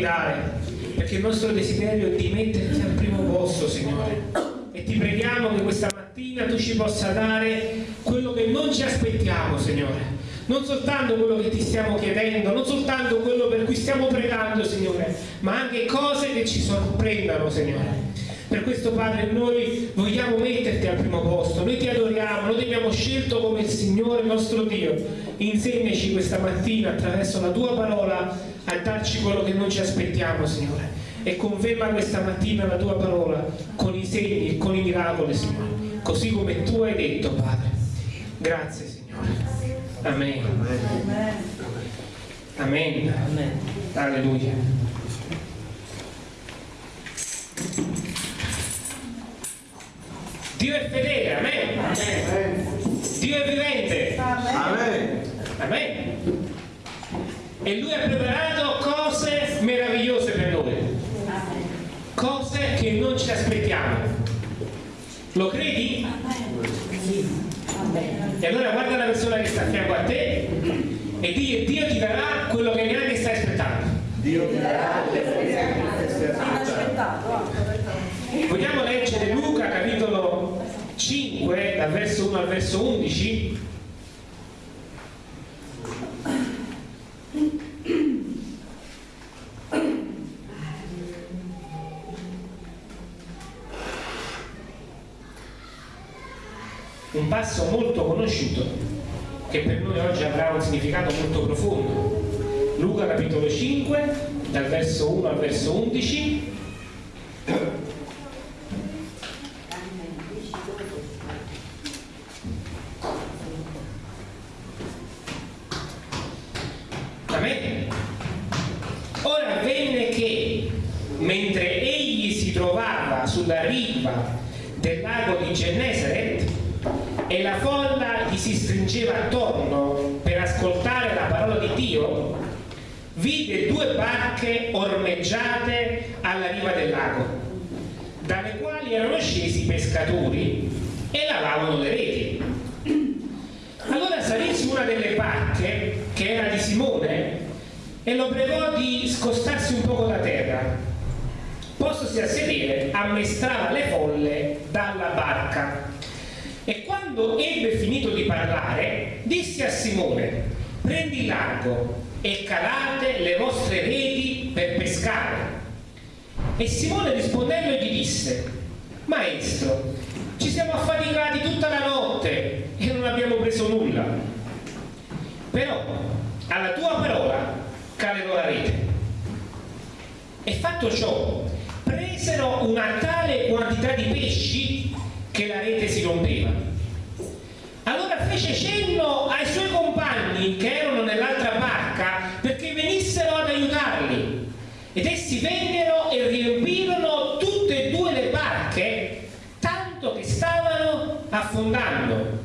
guidare, perché il nostro desiderio è di metterti al primo posto, Signore. E ti preghiamo che questa mattina tu ci possa dare quello che non ci aspettiamo, Signore. Non soltanto quello che ti stiamo chiedendo, non soltanto quello per cui stiamo pregando, Signore, ma anche cose che ci sorprendano, Signore. Per questo Padre noi vogliamo metterti al primo posto, noi ti adoriamo, noi ti abbiamo scelto come il Signore nostro Dio. Insegnaci questa mattina attraverso la tua parola a darci quello che non ci aspettiamo, Signore. E conferma questa mattina la tua parola con i segni e con i miracoli, Signore. Così come tu hai detto, Padre. Grazie, Signore. Amen. Amen. Amen. Alleluia. Dio è fedele, amen. amen. Dio è vivente. Amen. amen. E Lui ha preparato cose meravigliose per noi. Cose che non ci aspettiamo. Lo credi? E allora guarda la persona che sta a fianco a te e digli Dio ti darà quello che neanche stai aspettando. Dio ti darà quello che neanche stai aspettando. Vogliamo leggere Luca capitolo 5 dal verso 1 al verso 11? Un passo molto conosciuto che per noi oggi avrà un significato molto profondo. Luca capitolo 5 dal verso 1 al verso 11 sulla riva del lago di Gennesaret e la folla gli si stringeva attorno per ascoltare la parola di Dio, vide due barche ormeggiate alla riva del lago, dalle quali erano scesi i pescatori e lavavano le reti. Allora salì su una delle barche, che era di Simone, e lo pregò di scostarsi un poco da terra. Postosi a sedere ammestrava le folle dalla barca. E quando ebbe finito di parlare disse a Simone prendi largo e calate le vostre reti per pescare. E Simone rispondendo gli disse maestro ci siamo affaticati tutta la notte e non abbiamo preso nulla però alla tua parola calerò la rete e fatto ciò presero una tale quantità di pesci che la rete si rompeva. Allora fece cenno ai suoi compagni che erano nell'altra barca perché venissero ad aiutarli. Ed essi vennero e riempirono tutte e due le barche, tanto che stavano affondando.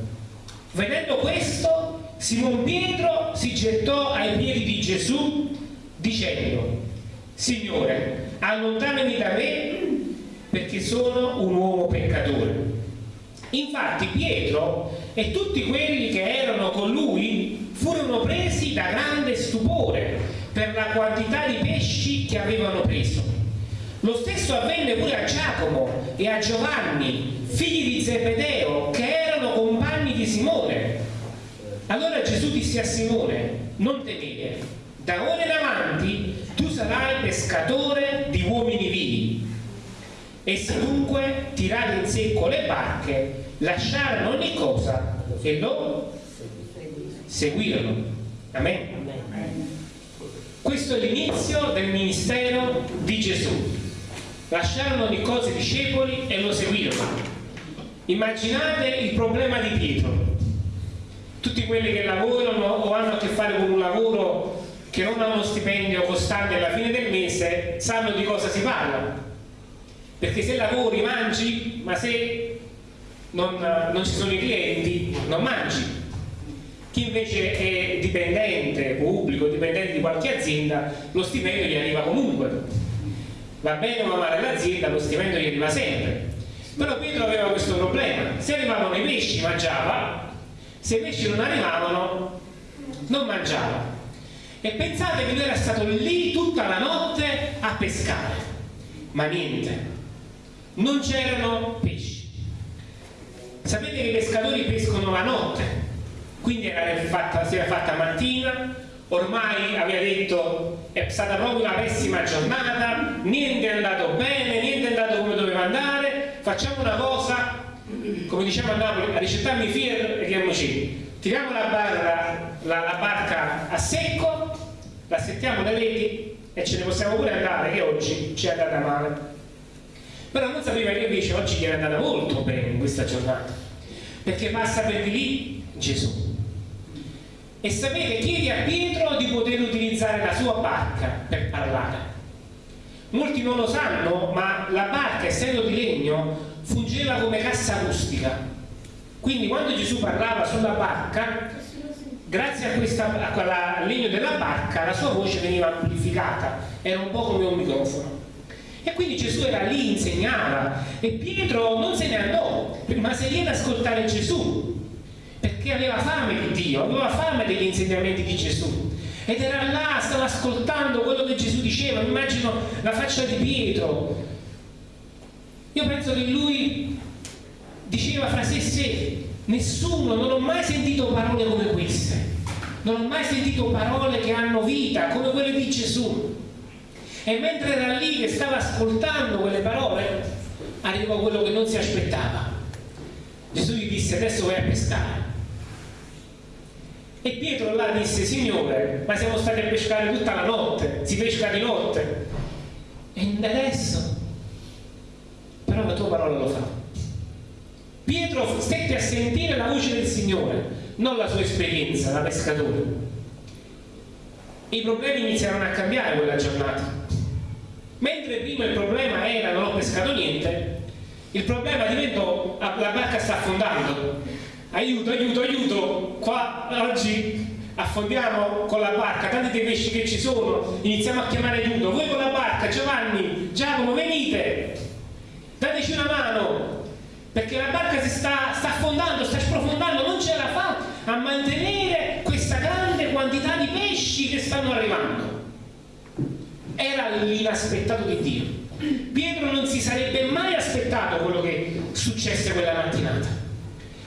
Vedendo questo, Simon Pietro si gettò ai piedi di Gesù dicendo, Signore, allontanami da me perché sono un uomo peccatore. Infatti Pietro e tutti quelli che erano con lui furono presi da grande stupore per la quantità di pesci che avevano preso. Lo stesso avvenne pure a Giacomo e a Giovanni, figli di Zebedeo, che erano compagni di Simone. Allora Gesù disse a Simone, non temere, da ora in avanti tu sarai pescatore di uomini vivi. Essi dunque, tirati in secco le barche, lasciarono ogni cosa e lo seguirono. Amen. Questo è l'inizio del ministero di Gesù. Lasciarono ogni cosa i discepoli e lo seguirono. Immaginate il problema di Pietro. Tutti quelli che lavorano o hanno a che fare con un lavoro che non hanno uno stipendio costante alla fine del mese sanno di cosa si parla. Perché se lavori mangi ma se non, non ci sono i clienti non mangi. Chi invece è dipendente pubblico, dipendente di qualche azienda lo stipendio gli arriva comunque. Va bene o male l'azienda lo stipendio gli arriva sempre. Però Pietro aveva questo problema. Se arrivavano i pesci mangiava se i pesci non arrivavano non mangiava. E pensate che lui era stato lì tutta la notte a pescare. Ma niente non c'erano pesci. Sapete che i pescatori pescano la notte quindi era fatta, si era fatta mattina ormai aveva detto è stata proprio una pessima giornata niente è andato bene niente è andato come doveva andare facciamo una cosa come diciamo a Napoli a ricettarmi fier e chiamiamoci tiriamo la, barra, la, la barca a secco la settiamo le reti e ce ne possiamo pure andare che oggi ci è andata male. Però non sapeva che invece oggi gli era andata molto bene in questa giornata perché passa per di lì Gesù. E sapete chiedi a Pietro di poter utilizzare la sua barca per parlare molti non lo sanno ma la barca essendo di legno fungeva come cassa acustica. Quindi quando Gesù parlava sulla barca grazie a, questa, al legno della barca la sua voce veniva amplificata. Era un po' come un microfono. E quindi Gesù era lì, insegnava e Pietro non se ne andò ma se lì ad ascoltare Gesù perché aveva fame di Dio, aveva fame degli insegnamenti di Gesù ed era là, stava ascoltando quello che Gesù diceva, mi immagino la faccia di Pietro. Io penso che lui diceva fra sé e sé nessuno, non ho mai sentito parole come queste. Non ho mai sentito parole che hanno vita come quelle di Gesù. E mentre era lì che stava ascoltando quelle parole arrivò quello che non si aspettava. Gesù gli disse adesso vai a pescare Pietro là disse, Signore, ma siamo stati a pescare tutta la notte, si pesca di notte. E adesso? Però la tua parola lo fa. Pietro stette a sentire la voce del Signore, non la sua esperienza da pescatore. I problemi iniziarono a cambiare quella giornata. Mentre prima il problema era non ho pescato niente, il problema diventò la barca sta affondando aiuto, aiuto, aiuto, qua oggi affondiamo con la barca, tanti dei pesci che ci sono, iniziamo a chiamare aiuto, voi con la barca, Giovanni, Giacomo, venite, dateci una mano, perché la barca si sta, sta affondando, sta sprofondando, non ce la fa a mantenere questa grande quantità di pesci che stanno arrivando. Era l'inaspettato di Dio. Pietro non si sarebbe mai aspettato quello che successe quella mattinata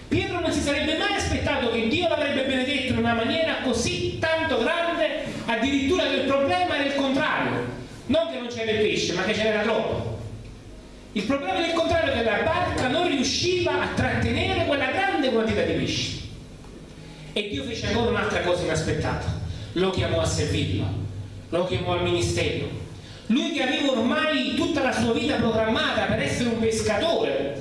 Pietro non si sarebbe mai aspettato che Dio l'avrebbe benedetto in una maniera così tanto grande, addirittura che il problema era il contrario. Non che non c'era il pesce, ma che ce n'era troppo. Il problema era il contrario, che la barca non riusciva a trattenere quella grande quantità di pesci. E Dio fece ancora un'altra cosa inaspettata. Lo chiamò a servirlo, lo chiamò al ministero. Lui che aveva ormai tutta la sua vita programmata per essere un pescatore,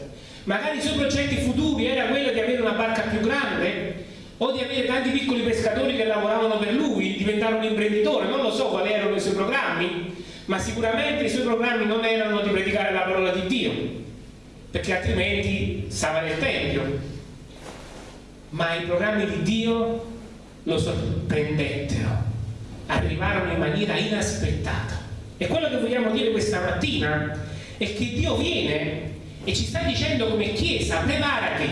magari i suoi progetti futuri era quello di avere una barca più grande o di avere tanti piccoli pescatori che lavoravano per lui, diventare un imprenditore, non lo so quali erano i suoi programmi, ma sicuramente i suoi programmi non erano di predicare la parola di Dio, perché altrimenti stava nel Tempio. Ma i programmi di Dio lo sorprendettero, arrivarono in maniera inaspettata. E quello che vogliamo dire questa mattina è che Dio viene e ci sta dicendo come Chiesa, preparati,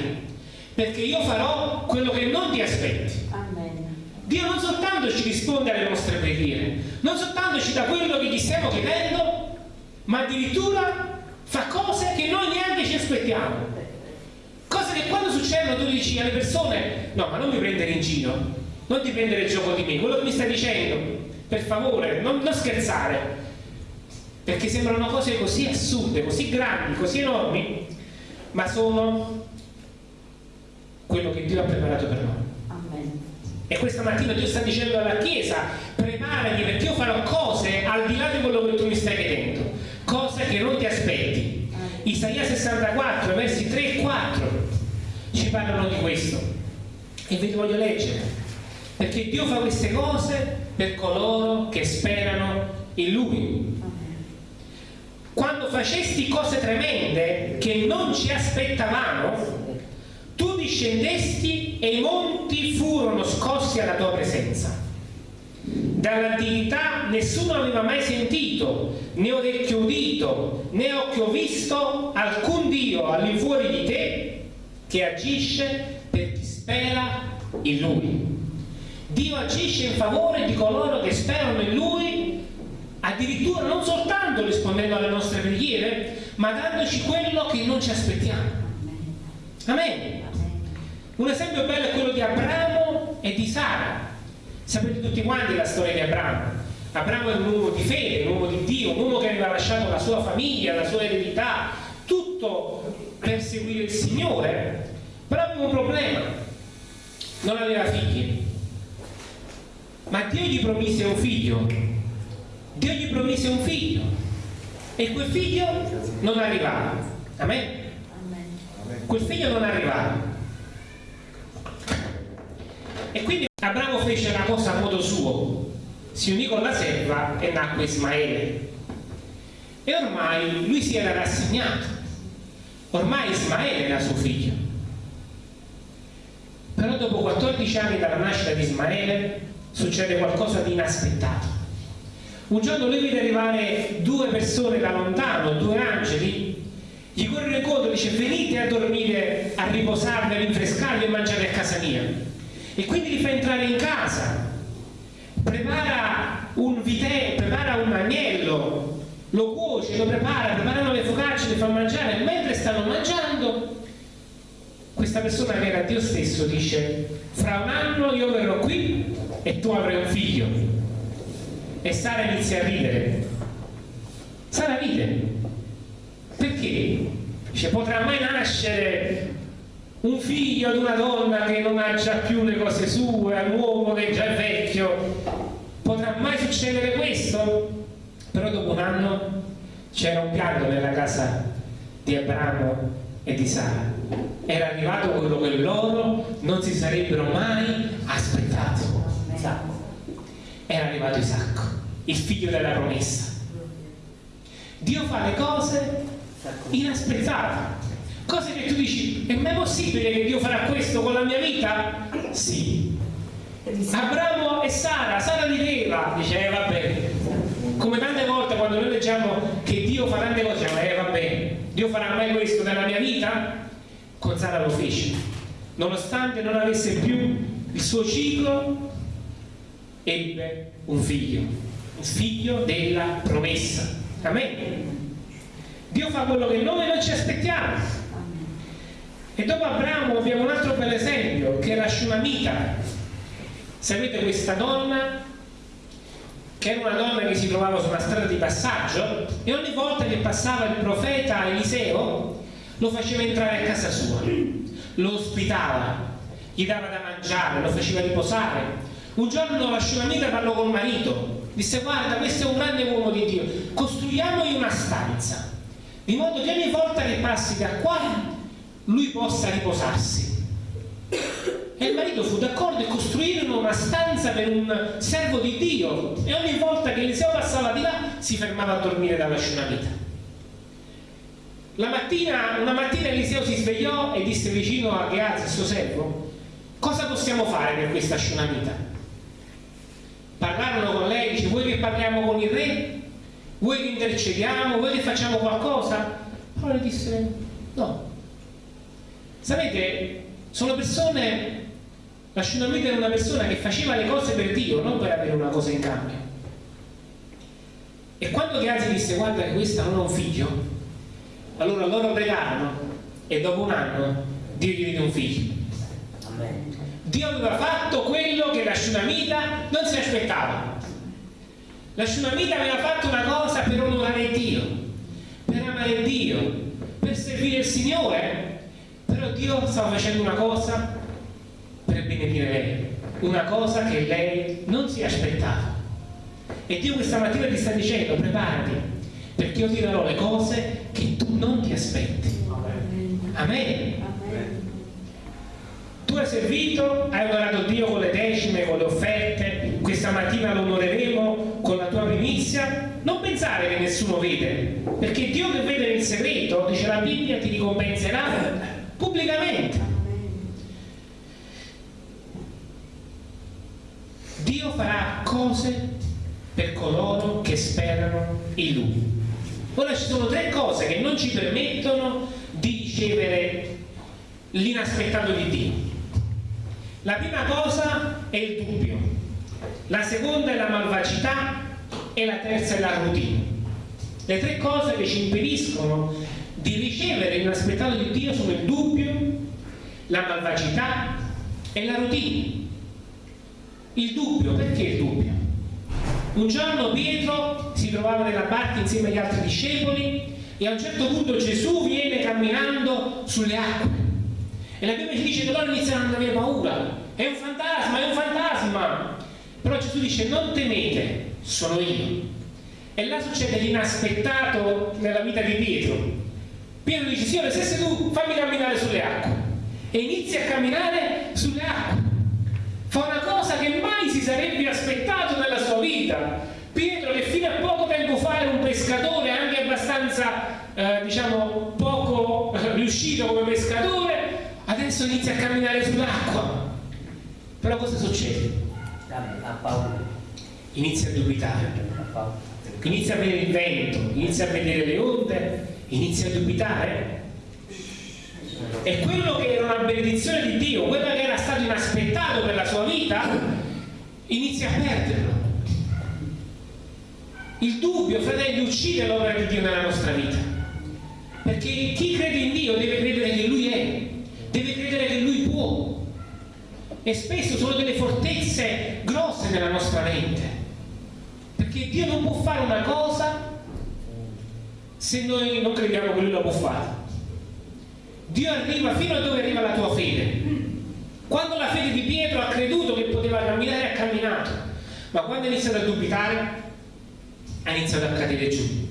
perché io farò quello che non ti aspetti. Amen. Dio non soltanto ci risponde alle nostre preghiere, non soltanto ci dà quello che gli stiamo chiedendo, ma addirittura fa cose che noi neanche ci aspettiamo. Cose che quando succedono tu dici alle persone, no ma non mi prendere in giro, non ti prendere il gioco di me, quello che mi stai dicendo, per favore, non, non scherzare, perché sembrano cose così assurde, così grandi, così enormi, ma sono quello che Dio ha preparato per noi. Amen. E questa mattina Dio sta dicendo alla Chiesa, preparati perché io farò cose al di là di quello che tu mi stai chiedendo, cose che non ti aspetti. Amen. Isaia 64, versi 3 e 4 ci parlano di questo. E ve li voglio leggere, perché Dio fa queste cose per coloro che sperano in Lui quando facesti cose tremende che non ci aspettavamo, tu discendesti e i monti furono scossi alla tua presenza. Dalla divinità nessuno aveva mai sentito, né orecchio udito, né occhio visto alcun Dio all'infuori di te che agisce per chi spera in Lui. Dio agisce in favore di coloro che sperano in Lui, addirittura non soltanto rispondendo alle nostre preghiere, ma dandoci quello che non ci aspettiamo. Amen. Un esempio bello è quello di Abramo e di Sara. Sapete tutti quanti la storia di Abramo. Abramo è un uomo di fede, un uomo di Dio, un uomo che aveva lasciato la sua famiglia, la sua eredità, tutto per seguire il Signore, però aveva un problema, non aveva figli. Ma Dio gli promise un figlio, Dio gli promise un figlio e quel figlio non arrivava. Amen? Quel figlio non arrivava. E quindi Abramo fece la cosa a modo suo, si unì con la serva e nacque Ismaele. E ormai lui si era rassegnato, ormai Ismaele era suo figlio. Però dopo 14 anni dalla nascita di Ismaele succede qualcosa di inaspettato. Un giorno lui vede arrivare due persone da lontano, due angeli, gli corrono incontro e dice venite a dormire, a riposarvi, a rinfrescarvi e mangiare a casa mia. E quindi li fa entrare in casa prepara un vitello, prepara un agnello, lo cuoce, lo prepara, preparano le focacce, le fa mangiare, mentre stanno mangiando, questa persona che era Dio stesso dice, fra un anno io verrò qui e tu avrai un figlio. E Sara inizia a ridere. Sara ride. Perché? Dice, potrà mai nascere un figlio ad una donna che non ha già più le cose sue, un uomo che già è vecchio, potrà mai succedere questo? Però dopo un anno c'era un pianto nella casa di Abramo e di Sara. Era arrivato quello che loro non si sarebbero mai aspettato. Isacco. Era arrivato Isacco, il figlio della promessa. Dio fa le cose inaspettate Cose che tu dici, è mai possibile che Dio farà questo con la mia vita? Sì. Abramo e Sara, Sara rideva, dice, eh vabbè. Come tante volte quando noi leggiamo che Dio fa tante cose, diciamo, eh vabbè, Dio farà mai questo nella mia vita? Con Sara lo fece. Nonostante non avesse più il suo ciclo, ebbe un figlio, figlio della promessa. Amen. Dio fa quello che noi non ci aspettiamo. E dopo Abramo abbiamo un altro bel esempio, che è la Shunamita. Sapete questa donna, che era una donna che si trovava su una strada di passaggio, e ogni volta che passava il profeta Eliseo, lo faceva entrare a casa sua, lo ospitava, gli dava da mangiare, lo faceva riposare. Un giorno la Shunamita parlò col marito, disse guarda questo è un grande uomo di Dio, costruiamogli una stanza, di modo che ogni volta che passi da qua lui possa riposarsi. E il marito fu d'accordo e costruirono una stanza per un servo di Dio e ogni volta che Eliseo passava di là si fermava a dormire dalla scenamita. La mattina, una mattina Eliseo si svegliò e disse vicino a Geaz, suo servo, cosa possiamo fare per questa scenamita? Parlarono con lei, dice, vuoi che parliamo con il re? Vuoi che intercediamo? Vuoi che facciamo qualcosa? Però le disse, no, Sapete, sono persone, la Shunammite era una persona che faceva le cose per Dio, non per avere una cosa in cambio. E quando Gehazi disse guarda che questa non ha un figlio, allora loro pregarono e dopo un anno Dio gli diede un figlio. Dio aveva fatto quello che la Shunamita non si aspettava. La Shunamita aveva fatto una cosa per onorare Dio, per amare Dio, per servire il Signore però Dio stava facendo una cosa per benedire lei, una cosa che lei non si aspettava. E Dio questa mattina ti sta dicendo, preparati, perché io ti darò le cose che tu non ti aspetti. Amen. Amen. Hai servito, hai onorato Dio con le decime, con le offerte, questa mattina lo onoreremo con la tua primizia. Non pensare che nessuno vede, perché Dio che vede nel segreto, dice la Bibbia, ti ricompenserà pubblicamente. Dio farà cose per coloro che sperano in Lui. Ora ci sono tre cose che non ci permettono di ricevere l'inaspettato di Dio. La prima cosa è il dubbio, la seconda è la malvagità e la terza è la routine. Le tre cose che ci impediscono di ricevere l'inaspettato di Dio sono il dubbio, la malvagità e la routine. Il dubbio, perché il dubbio? Un giorno Pietro si trovava nella barca insieme agli altri discepoli e a un certo punto Gesù viene camminando sulle acque e la Bibbia ci dice che loro iniziano ad avere paura. È un fantasma, è un fantasma. Però Gesù dice non temete sono io. E là succede l'inaspettato nella vita di Pietro. Pietro dice Signore se sei tu fammi camminare sulle acque. E inizia a camminare sulle acque. Fa una cosa che mai si sarebbe aspettato nella sua vita. Pietro che fino a poco tempo fa era un pescatore anche abbastanza eh, diciamo poco eh, riuscito come pescatore adesso inizia a camminare sull'acqua. Però cosa succede? inizia a dubitare. Inizia a vedere il vento inizia a vedere le onde inizia a dubitare. E quello che era una benedizione di Dio quello che era stato inaspettato per la sua vita inizia a perderlo. Il dubbio, fratelli, uccide l'opera di Dio nella nostra vita. Perché chi crede in Dio deve credere che Lui è deve credere che Lui può. E spesso sono delle fortezze grosse nella nostra mente. Perché Dio non può fare una cosa se noi non crediamo che Lui la può fare. Dio arriva fino a dove arriva la tua fede. Quando la fede di Pietro ha creduto che poteva camminare, ha camminato. Ma quando ha iniziato a dubitare, ha iniziato a cadere giù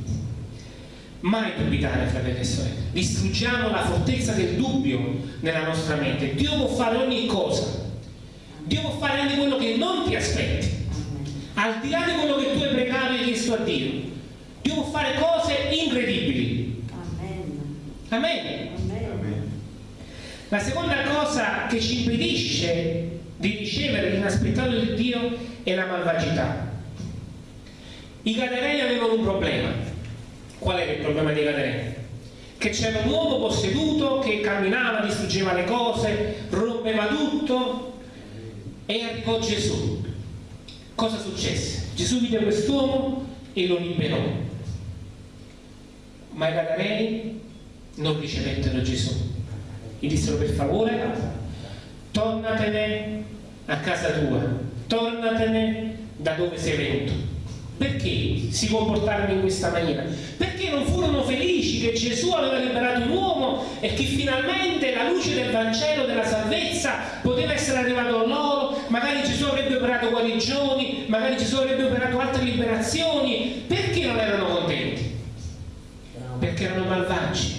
mai dubitare fratelli e sorelle distruggiamo la fortezza del dubbio nella nostra mente. Dio può fare ogni cosa. Dio può fare anche quello che non ti aspetti. Al di là di quello che tu hai pregato e chiesto a Dio Dio può fare cose incredibili. Amen. Amen. La seconda cosa che ci impedisce di ricevere l'inaspettato di Dio è la malvagità. I Gadareni avevano un problema Qual era il problema dei Gadareni? Che c'era un uomo posseduto che camminava, distruggeva le cose, rompeva tutto e arrivò Gesù. Cosa successe? Gesù vide quest'uomo e lo liberò. Ma i Gadareni non ricevettero Gesù. Gli dissero per favore, tornatene a casa tua, tornatene da dove sei venuto perché si comportarono in questa maniera? Perché non furono felici che Gesù aveva liberato un uomo e che finalmente la luce del Vangelo, della salvezza, poteva essere arrivato a loro, magari Gesù avrebbe operato guarigioni, magari Gesù avrebbe operato altre liberazioni. Perché non erano contenti? Perché erano malvagi.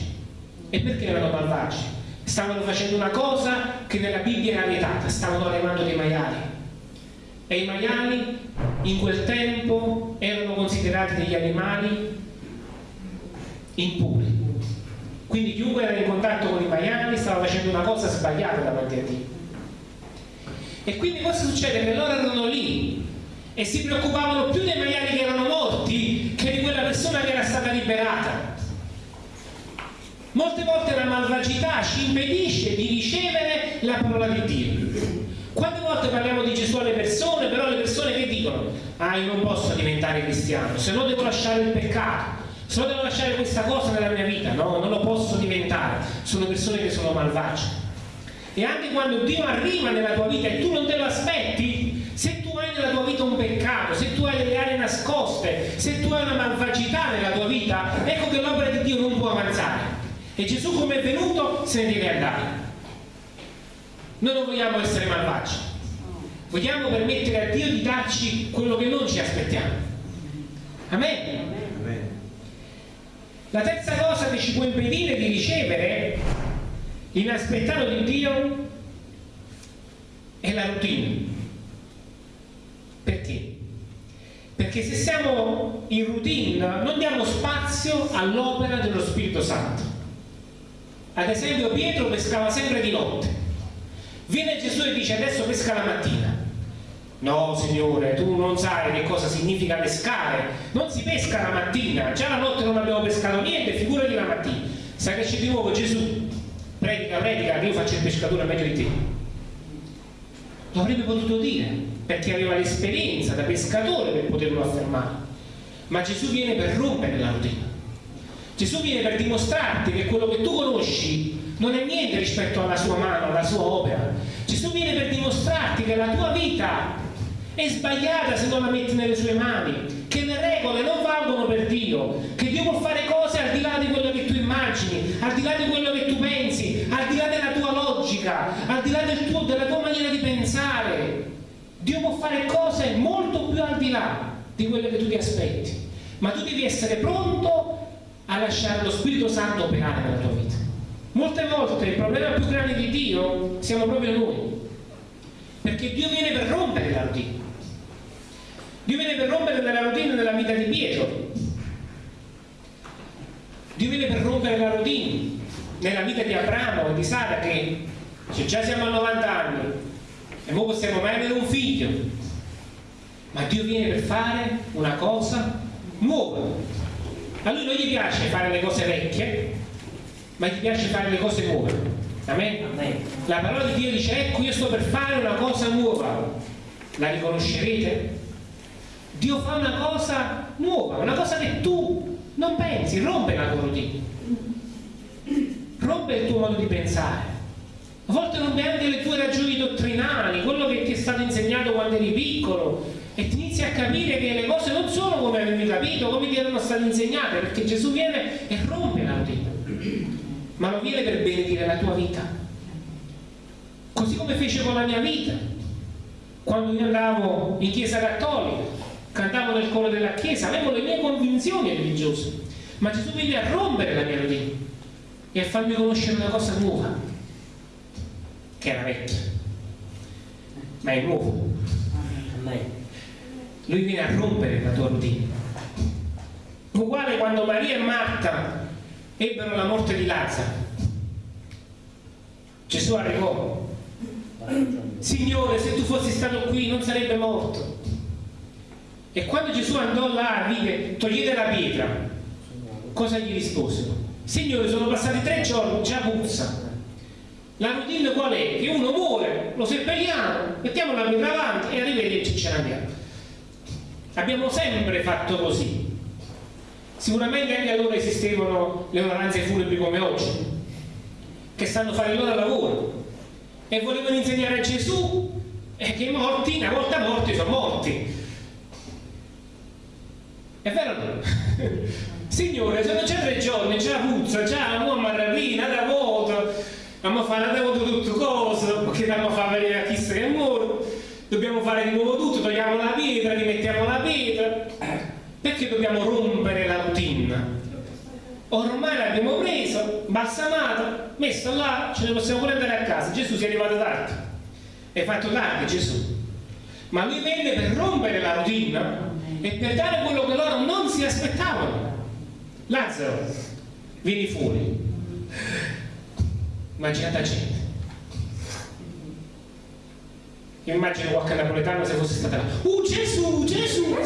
E perché erano malvagi? Stavano facendo una cosa che nella Bibbia era vietata, stavano allevando dei maiali e i maiali in quel tempo erano considerati degli animali impuri. Quindi chiunque era in contatto con i maiali stava facendo una cosa sbagliata davanti a Dio. E quindi cosa succede? Che loro erano lì e si preoccupavano più dei maiali che erano morti che di quella persona che era stata liberata. Molte volte la malvagità ci impedisce di ricevere la parola di Dio. Volte parliamo di Gesù alle persone, però le persone che dicono? Ah, io non posso diventare cristiano, se no devo lasciare il peccato, se no devo lasciare questa cosa nella mia vita. No, non lo posso diventare. Sono persone che sono malvagie. E anche quando Dio arriva nella tua vita e tu non te lo aspetti, se tu hai nella tua vita un peccato, se tu hai delle aree nascoste, se tu hai una malvagità nella tua vita, ecco che l'opera di Dio non può avanzare. E Gesù come è venuto se ne deve andare. Noi non vogliamo essere malvagi, vogliamo permettere a Dio di darci quello che non ci aspettiamo. Amen. La terza cosa che ci può impedire di ricevere l'inaspettato di Dio è la routine. Perché? Perché se siamo in routine non diamo spazio all'opera dello Spirito Santo. Ad esempio Pietro pescava sempre di notte Viene Gesù e dice adesso pesca la mattina. No, Signore, tu non sai che cosa significa pescare. Non si pesca la mattina, già la notte non abbiamo pescato niente, figurati la mattina. Sai che c'è di nuovo Gesù? Predica, predica, che io faccio il pescatore meglio di te. lo avrebbe potuto dire, perché aveva l'esperienza da pescatore per poterlo affermare. Ma Gesù viene per rompere la routine. Gesù viene per dimostrarti che quello che tu conosci non è niente rispetto alla sua mano, alla sua opera. Gesù viene per dimostrarti che la tua vita è sbagliata se non la metti nelle sue mani, che le regole non valgono per Dio, che Dio può fare cose al di là di quello che tu immagini, al di là di quello che tu pensi, al di là della tua logica, al di là del tuo, della tua maniera di pensare. Dio può fare cose molto più al di là di quello che tu ti aspetti, ma tu devi essere pronto a lasciare lo Spirito Santo operare nella tua vita. Molte volte il problema più grande di Dio siamo proprio noi, perché Dio viene per rompere la routine. Dio viene per rompere la routine nella vita di Pietro. Dio viene per rompere la routine nella vita di Abramo e di Sara che se già siamo a 90 anni e ora possiamo mai avere un figlio. Ma Dio viene per fare una cosa nuova a lui non gli piace fare le cose vecchie, ma gli piace fare le cose nuove. Amen? Amen. La parola di Dio dice, ecco io sto per fare una cosa nuova. La riconoscerete? Dio fa una cosa nuova, una cosa che tu non pensi, rompe la tua routine, rompe il tuo modo di pensare. A volte rompe anche le tue ragioni dottrinali, quello che ti è stato insegnato quando eri piccolo, e ti inizi a capire che le cose non sono come avevi capito, come ti erano state insegnate, perché Gesù viene e rompe la routine, ma lo viene per benedire la tua vita. Così come fece con la mia vita. Quando io andavo in chiesa cattolica, cantavo nel coro della chiesa, avevo le mie convinzioni religiose, ma Gesù viene a rompere la mia routine e a farmi conoscere una cosa nuova, che era vecchia, ma è nuovo. Amen lui viene a rompere la tua routine. Uguale quando Maria e Marta ebbero la morte di Lazzaro. Gesù arrivò. Signore, se tu fossi stato qui non sarebbe morto. E quando Gesù andò là, vide, togliete la pietra. Cosa gli risposero? Signore, sono passati tre giorni, già puzza. La routine qual è? Che uno muore, lo seppelliamo, mettiamo la pietra avanti e arrivederci ce ne andiamo. Abbiamo sempre fatto così. Sicuramente anche allora esistevano le onoranze funebri come oggi, che sanno fare il loro lavoro e volevano insegnare a Gesù e che i morti, una volta morti, sono morti. È vero o no? Signore, sono già tre giorni, già puzza, già la uomo ravina, da voto, abbiamo fatto tutte cose, perché dobbiamo fare vedere a chissà che muore dobbiamo fare di nuovo tutto, togliamo la pietra, rimettiamo la pietra, perché dobbiamo rompere la routine? Ormai l'abbiamo preso, balsamato, messo là, ce ne possiamo pure andare a casa. Gesù si è arrivato tardi, è fatto tardi Gesù. Ma lui venne per rompere la routine e per dare quello che loro non si aspettavano. Lazzaro, vieni fuori. Immaginate gente io immagino qualche napoletano se fosse stata là. Uh Gesù, Gesù!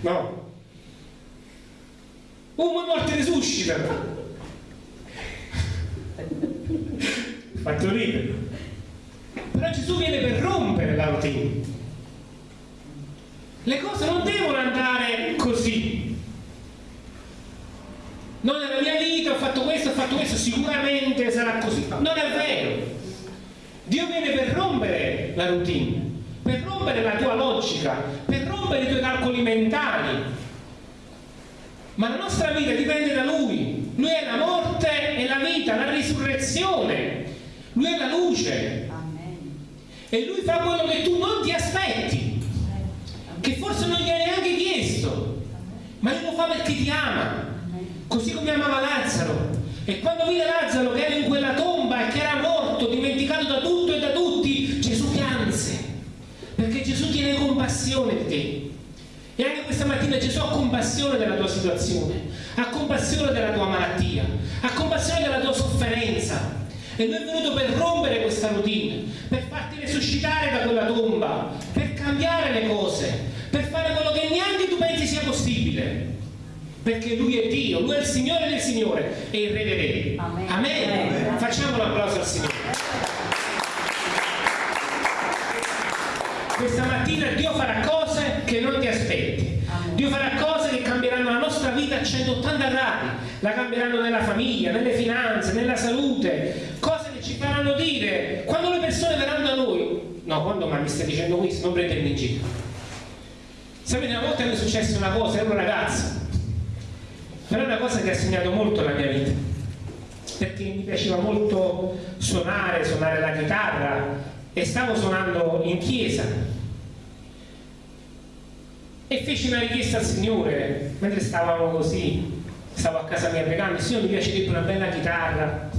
no. Uh, ma morte risuscita! Fatto ridere. Però Gesù viene per rompere la routine. Le cose non devono andare così no, nella mia vita ho fatto questo, ho fatto questo, sicuramente sarà così. Non è vero. Dio viene per rompere la routine, per rompere la tua logica, per rompere i tuoi calcoli mentali. Ma la nostra vita dipende da Lui. Lui è la morte e la vita, la risurrezione. Lui è la luce. E Lui fa quello che tu non ti aspetti, che forse non gli hai neanche chiesto, ma Lui lo fa perché ti ama così come amava Lazzaro. E quando vide Lazzaro che era in quella tomba e che era morto, dimenticato da tutto e da tutti, Gesù pianse, perché Gesù tiene compassione di te. E anche questa mattina Gesù ha compassione della tua situazione, ha compassione della tua malattia, ha compassione della tua sofferenza. E lui è venuto per rompere questa routine, per farti resuscitare da quella tomba, per cambiare le cose, per fare quello che neanche tu pensi sia possibile. perché Lui è Dio, Lui è il Signore del Signore e il Re dei Re. Amen. Amen. Amen. Facciamo un applauso al Signore. Questa mattina Dio farà cose che non ti aspetti. Dio farà cose che cambieranno la nostra vita a 180 gradi, la cambieranno nella famiglia, nelle finanze, nella salute, ci faranno dire quando le persone verranno da noi, no, quando ma mi stai dicendo questo, non prendermi in giro. Sapete, una volta mi è successa una cosa, ero un ragazzo, però è una cosa che ha segnato molto la mia vita. Perché mi piaceva molto suonare, suonare la chitarra. E stavo suonando in chiesa. E feci una richiesta al Signore mentre stavamo così. Stavo a casa mia pregando Signore mi piacerebbe una bella chitarra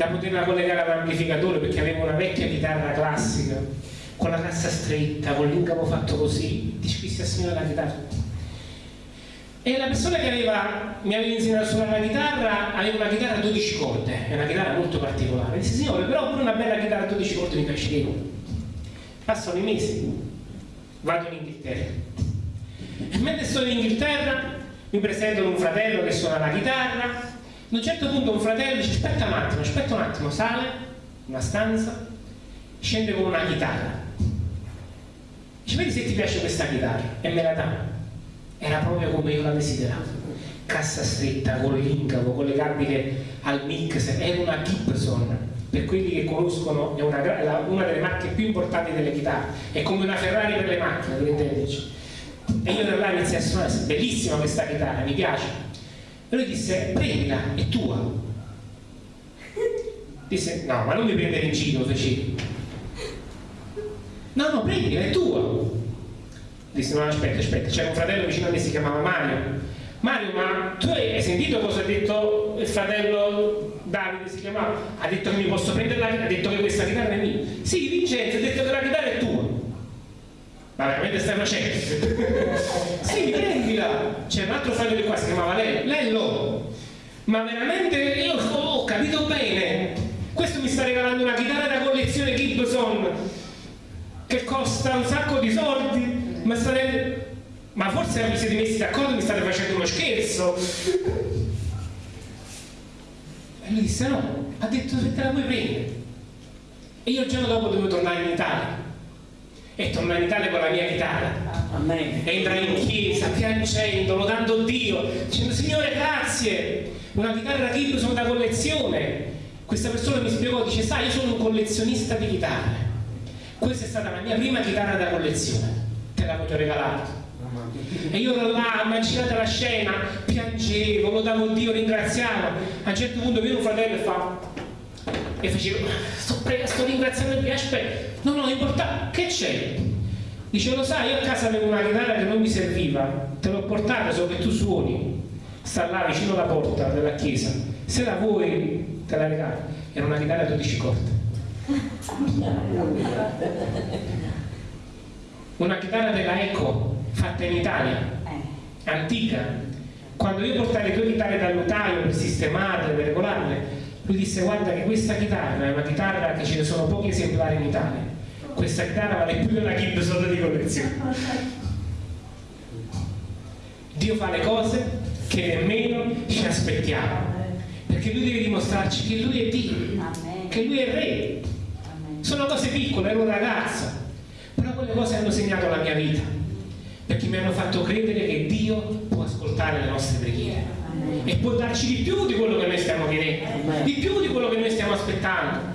da poterla collegare all'amplificatore perché avevo una vecchia chitarra classica con la cassa stretta, con l'incavo fatto così disquissi al Signore la chitarra e la persona che aveva, mi aveva insegnato a suonare la chitarra aveva una chitarra a 12 corde, è una chitarra molto particolare. Disse, signore, però pure una bella chitarra a 12 corde mi piacerebbe. Passano i mesi, vado in Inghilterra. E mentre sto in Inghilterra mi presentano un fratello che suona la chitarra. A un certo punto un fratello dice, aspetta un attimo, aspetta un attimo, sale, una stanza, scende con una chitarra. Dice, vedi se ti piace questa chitarra? E me la dà. Era proprio come io la desideravo. Cassa stretta, con l'incavo, collegabile al mix, era una Gibson. Per quelli che conoscono è una, una, delle marche più importanti delle chitarre. È come una Ferrari per le macchine per intenderci e io da là iniziai a suonare. Bellissima questa chitarra, mi piace e lui disse prendila, è tua. Disse no ma non mi prendere in giro feci. No no prendila, è tua. Disse no aspetta aspetta c'era un fratello vicino a me si chiamava Mario. Mario ma tu hai sentito cosa ha detto il fratello Davide si chiamava? Ha detto che mi posso prendere la chitarra ha detto che questa chitarra è mia. Sì Vincenzo ha detto che la chitarra è tua ma veramente stai facendo? sì prendila. C'è un altro fratello di qua si chiamava Lello Lello ma veramente io ho capito bene. Questo mi sta regalando una chitarra da collezione Gibson che costa un sacco di soldi ma state ma forse vi siete messi d'accordo mi state facendo uno scherzo. E lui disse no ha detto se te la puoi prendere. E io il giorno dopo dovevo tornare in Italia e tornare in Italia con la mia chitarra. Amen. e entrai in chiesa piangendo, lodando Dio dicendo Signore grazie. Una chitarra Gibson da collezione. Questa persona mi spiegò dice sai io sono un collezionista di chitarre. Questa è stata la mia prima chitarra da collezione. Te l'avevo regalato e io ero là, immaginate la scena, piangevo, lodavo Dio, ringraziavo. A un certo punto viene un fratello e fa, e facevo, sto, sto ringraziando Dio, aspetta, no, no, importante, che c'è? Dice, lo sai, io a casa avevo una chitarra che non mi serviva, te l'ho portata solo che tu suoni, sta là vicino alla porta della chiesa, se la vuoi te la regalo. Era una chitarra 12 corde una chitarra della Eco fatta in Italia, eh. antica. Quando io portai le due chitarre dal notaio per sistemarle, per regolarle, lui disse guarda che questa chitarra è una chitarra che ce ne sono pochi esemplari in Italia. Questa chitarra vale più della Gibson di collezione. Dio fa le cose che nemmeno ci aspettiamo. Perché lui deve dimostrarci che lui è Dio, che lui è Re. Sono cose piccole, ero un ragazzo, però quelle cose hanno segnato la mia vita perché mi hanno fatto credere che Dio può ascoltare le nostre preghiere e può darci di più di quello che noi stiamo chiedendo di più di quello che noi stiamo aspettando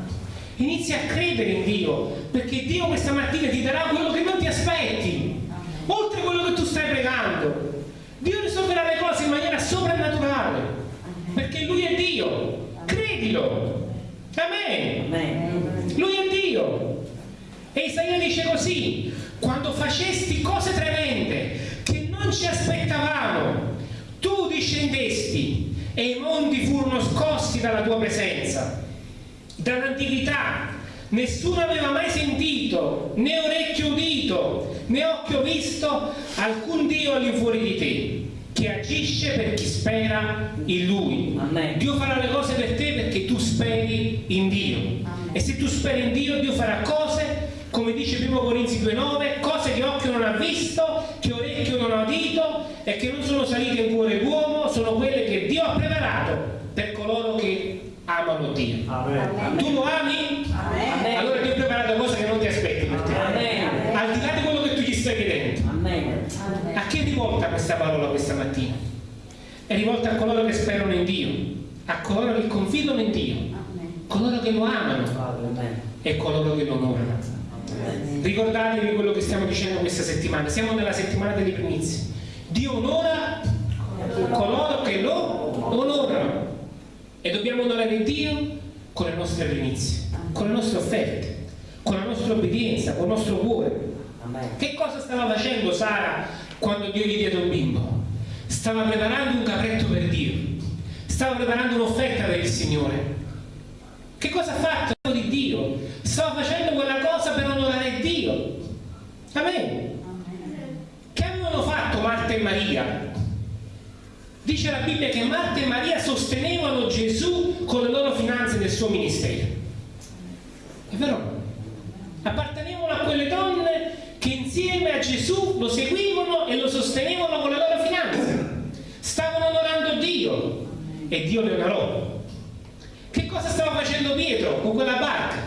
inizia a credere in Dio perché Dio questa mattina ti darà quello che non ti aspetti oltre quello che tu stai pregando. Dio risolverà le cose in maniera soprannaturale perché Lui è Dio. Credilo. Amen. Lui è Dio. E Isaia dice così, quando facesti cose tremende che non ci aspettavamo, tu discendesti e i monti furono scossi dalla tua presenza. Dall'antichità nessuno aveva mai sentito, né orecchio udito, né occhio visto alcun Dio all'infuori di te che agisce per chi spera in Lui. Amen. Dio farà le cose per te perché tu speri in Dio. Amen. E se tu speri in Dio, Dio farà cose come dice 1 Corinzi 2,9, cose che occhio non ha visto, che orecchio non ha udito e che non sono salite in cuore d'uomo sono quelle che Dio ha preparato per coloro che amano Dio. Amen. Tu lo ami? Amen. Allora Dio preparato cose che non ti aspetti per te. Amen. Al di là di quello che tu gli stai chiedendo. Amen. A chi è rivolta questa parola questa mattina? È rivolta a coloro che sperano in Dio, a coloro che confidano in Dio, coloro che lo amano e coloro che lo onorano. Ricordatevi quello che stiamo dicendo questa settimana, siamo nella settimana delle primizie. Dio onora coloro che lo onorano e dobbiamo onorare Dio con le nostre primizie, con le nostre offerte, con la nostra obbedienza, con il nostro cuore. Che cosa stava facendo Sara quando Dio gli diede un bimbo? Stava preparando un capretto per Dio, stava preparando un'offerta per il Signore. Che cosa ha fatto di Dio? Stava facendo quella cosa per onorare Dio. Amen. Che avevano fatto Marta e Maria? Dice la Bibbia che Marta e Maria sostenevano Gesù con le loro finanze del suo ministero. È vero? Appartenevano a quelle donne che insieme a Gesù lo seguivano e lo sostenevano con le loro finanze. Stavano onorando Dio e Dio le onorò. Che cosa stava facendo Pietro con quella barca?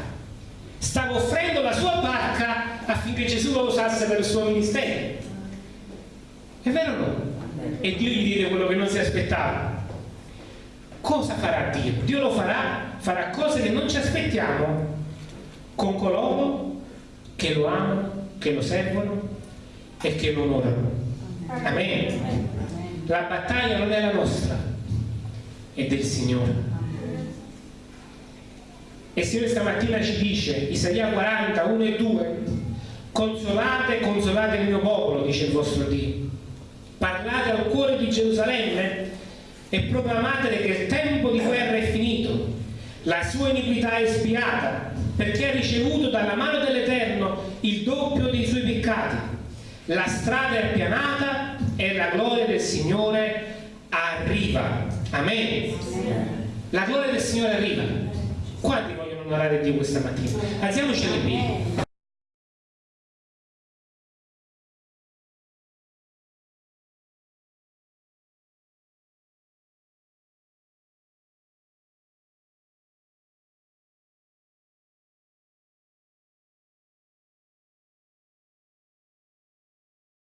Stava offrendo la sua barca affinché Gesù lo usasse per il suo ministero. È vero o no? E Dio gli diede quello che non si aspettava. Cosa farà Dio? Dio lo farà, farà cose che non ci aspettiamo con coloro che lo amano, che lo servono e che lo onorano. Amen. La battaglia non è la nostra, è del Signore. E il Signore stamattina ci dice, Isaia 40, 1 e 2, consolate, consolate il mio popolo, dice il vostro Dio. Parlate al cuore di Gerusalemme e proclamatele che il tempo di guerra è finito, la sua iniquità è spiata, perché ha ricevuto dalla mano dell'Eterno il doppio dei suoi peccati. La strada è appianata e la gloria del Signore arriva. Amen. La gloria del Signore arriva. Quanti vogliono onorare Dio questa mattina? Alziamoci alle piedi.